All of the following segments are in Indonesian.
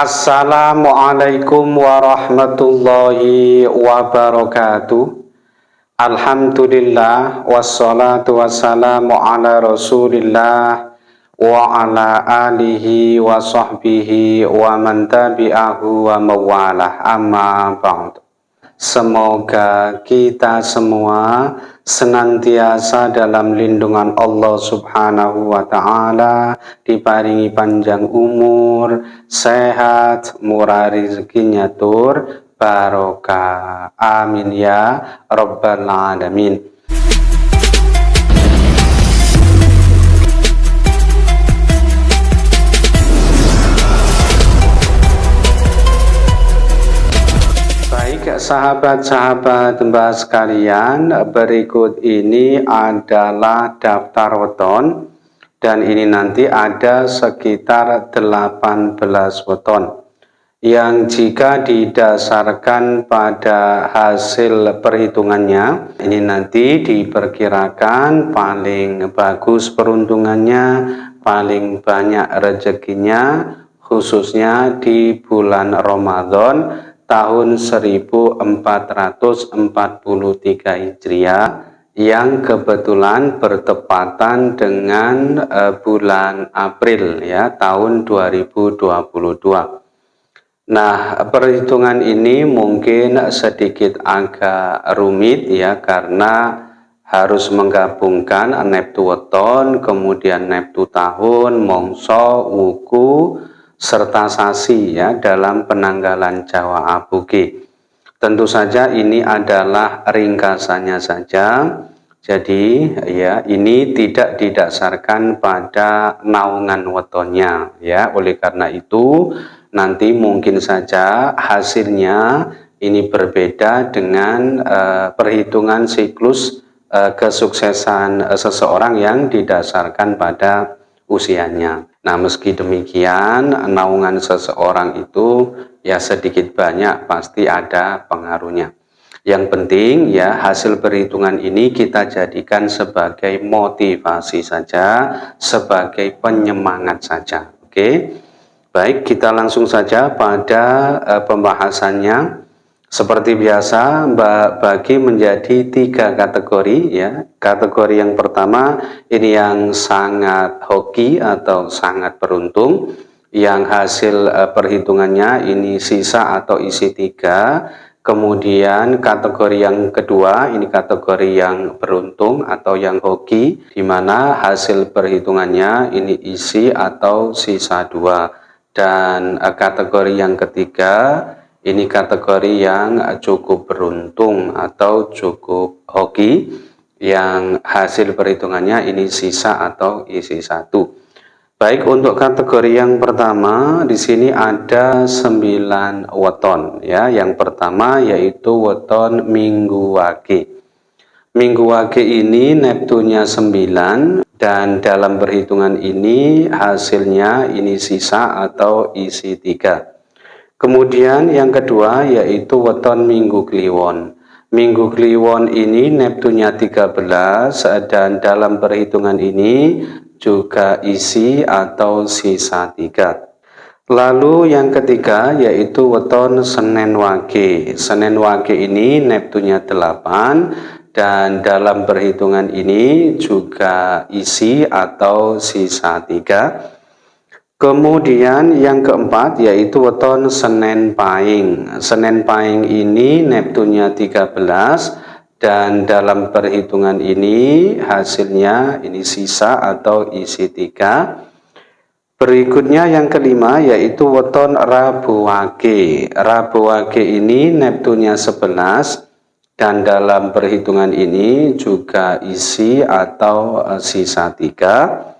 Assalamualaikum warahmatullahi wabarakatuh. Alhamdulillah wassalatu wassalamu ala rasulillah wa ala alihi wa sahbihi wa man tabi'ahu wa mawalah. Amma ba'd Semoga kita semua senantiasa dalam lindungan Allah Subhanahu wa taala, diparingi panjang umur, sehat, murah rezekinya tur, barokah. Amin ya rabbal alamin. Sahabat-sahabat mbak sekalian, berikut ini adalah daftar weton dan ini nanti ada sekitar 18 weton yang jika didasarkan pada hasil perhitungannya ini nanti diperkirakan paling bagus peruntungannya paling banyak rezekinya khususnya di bulan Ramadan tahun 1443 Hijriah yang kebetulan bertepatan dengan uh, bulan April ya tahun 2022. Nah, perhitungan ini mungkin sedikit agak rumit ya karena harus menggabungkan neptu weton, kemudian neptu tahun, mongso, wuku, serta sasi ya dalam penanggalan Jawa Abuge. Tentu saja ini adalah ringkasannya saja. Jadi ya ini tidak didasarkan pada naungan wetonnya ya. Oleh karena itu nanti mungkin saja hasilnya ini berbeda dengan uh, perhitungan siklus uh, kesuksesan uh, seseorang yang didasarkan pada usianya. Nah, meski demikian, naungan seseorang itu ya sedikit banyak pasti ada pengaruhnya. Yang penting ya hasil perhitungan ini kita jadikan sebagai motivasi saja, sebagai penyemangat saja. Oke. Baik, kita langsung saja pada uh, pembahasannya. Seperti biasa, bagi menjadi tiga kategori ya. Kategori yang pertama ini yang sangat hoki atau sangat beruntung, yang hasil uh, perhitungannya ini sisa atau isi tiga. Kemudian kategori yang kedua ini kategori yang beruntung atau yang hoki, di mana hasil perhitungannya ini isi atau sisa dua. Dan uh, kategori yang ketiga ini kategori yang cukup beruntung atau cukup hoki yang hasil perhitungannya ini sisa atau isi satu. Baik untuk kategori yang pertama di sini ada 9 weton ya. Yang pertama yaitu weton Minggu Wage. Minggu Wage ini Neptunya 9 dan dalam perhitungan ini hasilnya ini sisa atau isi 3. Kemudian yang kedua yaitu weton Minggu Kliwon. Minggu Kliwon ini Neptunya 13 dan dalam perhitungan ini juga isi atau sisa 3. Lalu yang ketiga yaitu weton Senin Wage. Senin Wage ini Neptunya 8 dan dalam perhitungan ini juga isi atau sisa 3. Kemudian yang keempat yaitu weton Senin Pahing. Senin Pahing ini Neptunya 13 dan dalam perhitungan ini hasilnya ini sisa atau isi 3. Berikutnya yang kelima yaitu weton Rabu Wage. Rabu Wage ini Neptunya 11 dan dalam perhitungan ini juga isi atau sisa 3.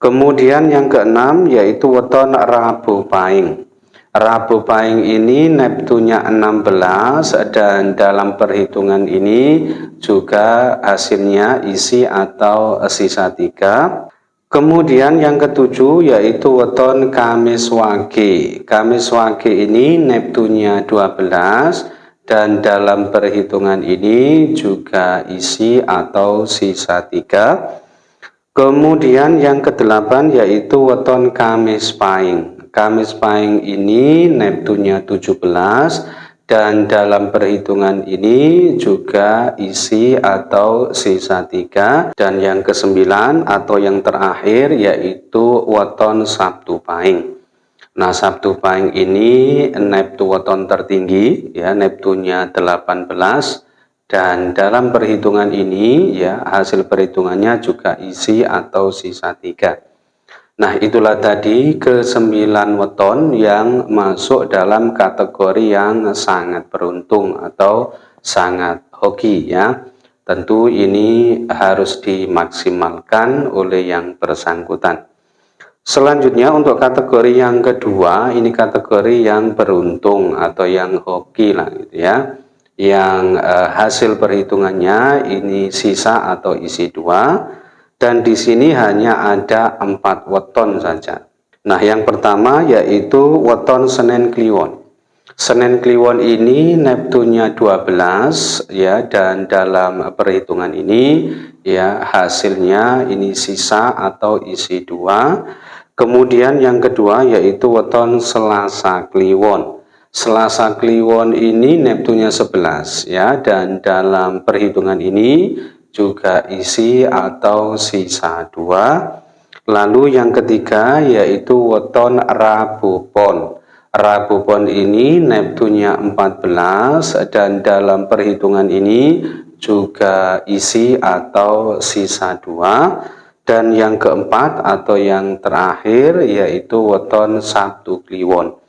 Kemudian yang keenam yaitu weton Rabu Paing. Rabu Paing ini Neptunya 16 dan dalam perhitungan ini juga hasilnya isi atau sisa 3. Kemudian yang ketujuh yaitu weton Kamis Wage. Kamis Wage ini Neptunya 12 dan dalam perhitungan ini juga isi atau sisa 3. Kemudian yang kedelapan yaitu weton Kamis Pahing. Kamis Pahing ini Neptunnya 17 dan dalam perhitungan ini juga isi atau sisa tiga dan yang kesembilan atau yang terakhir yaitu weton Sabtu Pahing. Nah Sabtu Pahing ini Neptu weton tertinggi ya Neptunya 18 dan dalam perhitungan ini ya hasil perhitungannya juga isi atau sisa tiga. Nah itulah tadi ke sembilan weton yang masuk dalam kategori yang sangat beruntung atau sangat hoki ya. Tentu ini harus dimaksimalkan oleh yang bersangkutan. Selanjutnya untuk kategori yang kedua ini kategori yang beruntung atau yang hoki lah gitu ya yang eh, hasil perhitungannya ini sisa atau isi dua dan di sini hanya ada empat weton saja. Nah yang pertama yaitu weton Senin Kliwon. Senin Kliwon ini Neptunnya 12 ya dan dalam perhitungan ini ya hasilnya ini sisa atau isi dua. Kemudian yang kedua yaitu weton Selasa Kliwon. Selasa Kliwon ini Neptunya 11 ya dan dalam perhitungan ini juga isi atau sisa dua. Lalu yang ketiga yaitu weton Rabu Pon. Rabu Pon ini Neptunya 14 dan dalam perhitungan ini juga isi atau sisa dua. Dan yang keempat atau yang terakhir yaitu weton Sabtu Kliwon.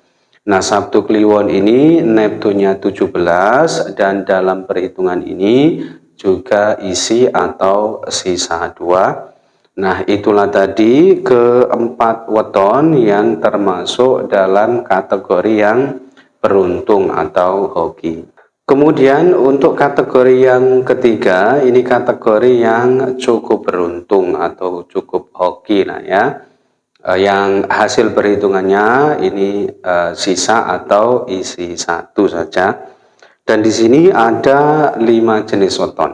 Nah, Sabtu Kliwon ini Neptunya 17 dan dalam perhitungan ini juga isi atau sisa dua. Nah, itulah tadi keempat weton yang termasuk dalam kategori yang beruntung atau hoki. Kemudian untuk kategori yang ketiga, ini kategori yang cukup beruntung atau cukup hoki lah ya uh, yang hasil perhitungannya ini uh, sisa atau isi satu saja. Dan di sini ada lima jenis weton.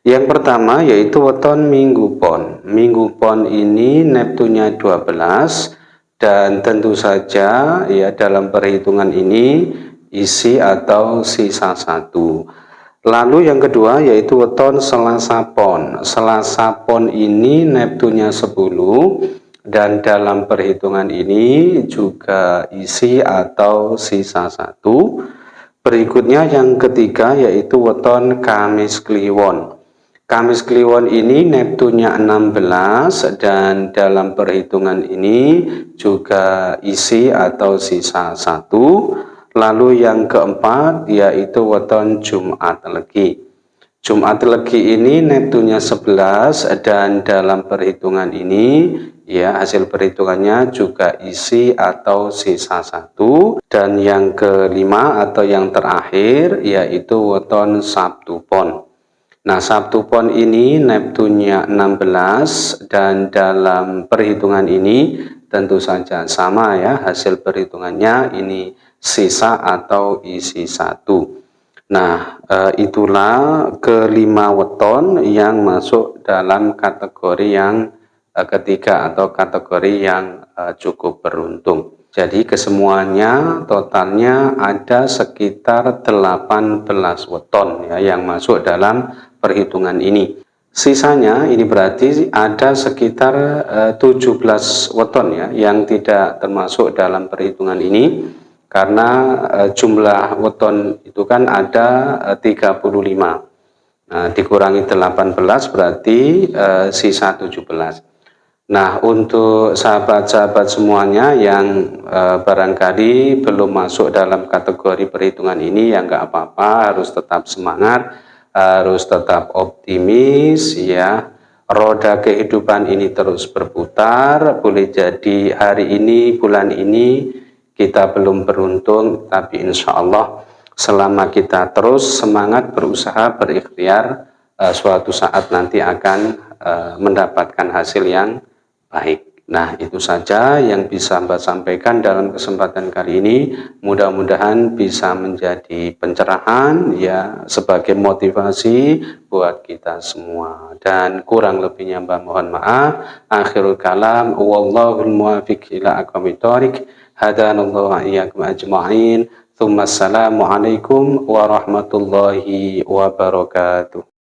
Yang pertama yaitu weton minggu pon. Minggu pon ini Neptunya 12 dan tentu saja ya dalam perhitungan ini isi atau sisa satu. Lalu yang kedua yaitu weton Selasa Pon. Selasa Pon ini Neptunya 10 dan dalam perhitungan ini juga isi atau sisa satu. Berikutnya yang ketiga yaitu weton Kamis Kliwon. Kamis Kliwon ini Neptunya 16 dan dalam perhitungan ini juga isi atau sisa satu. Lalu yang keempat yaitu weton Jumat Legi. Jumat Legi ini Neptunya 11 dan dalam perhitungan ini ya hasil perhitungannya juga isi atau sisa satu. Dan yang kelima atau yang terakhir yaitu weton Sabtu Pon. Nah Sabtu Pon ini Neptunya 16 dan dalam perhitungan ini tentu saja sama ya hasil perhitungannya. Ini sisa atau isi satu. Nah, e, itulah kelima weton yang masuk dalam kategori yang ketiga atau kategori yang uh, cukup beruntung. Jadi kesemuanya totalnya ada sekitar 18 weton ya yang masuk dalam perhitungan ini. Sisanya ini berarti ada sekitar uh, 17 weton ya yang tidak termasuk dalam perhitungan ini karena jumlah weton itu kan ada uh, 35. Nah, dikurangi 18 berarti sisa 17. Nah, untuk sahabat-sahabat semuanya yang e, barangkali belum masuk dalam kategori perhitungan ini, ya nggak apa-apa, harus tetap semangat, harus tetap optimis, ya. Roda kehidupan ini terus berputar, boleh jadi hari ini, bulan ini, kita belum beruntung, tapi insya Allah selama kita terus semangat berusaha berikhtiar, e, suatu saat nanti akan e, mendapatkan hasil yang baik. Nah, itu saja yang bisa Mbak sampaikan dalam kesempatan kali ini. Mudah-mudahan bisa menjadi pencerahan ya sebagai motivasi buat kita semua. Dan kurang lebihnya Mbak mohon maaf. Akhirul kalam wallahul muwafiq ila aqwamit hadanallahu wa iyyakum ajma'in. Assalamualaikum warahmatullahi wabarakatuh.